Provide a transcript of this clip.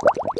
you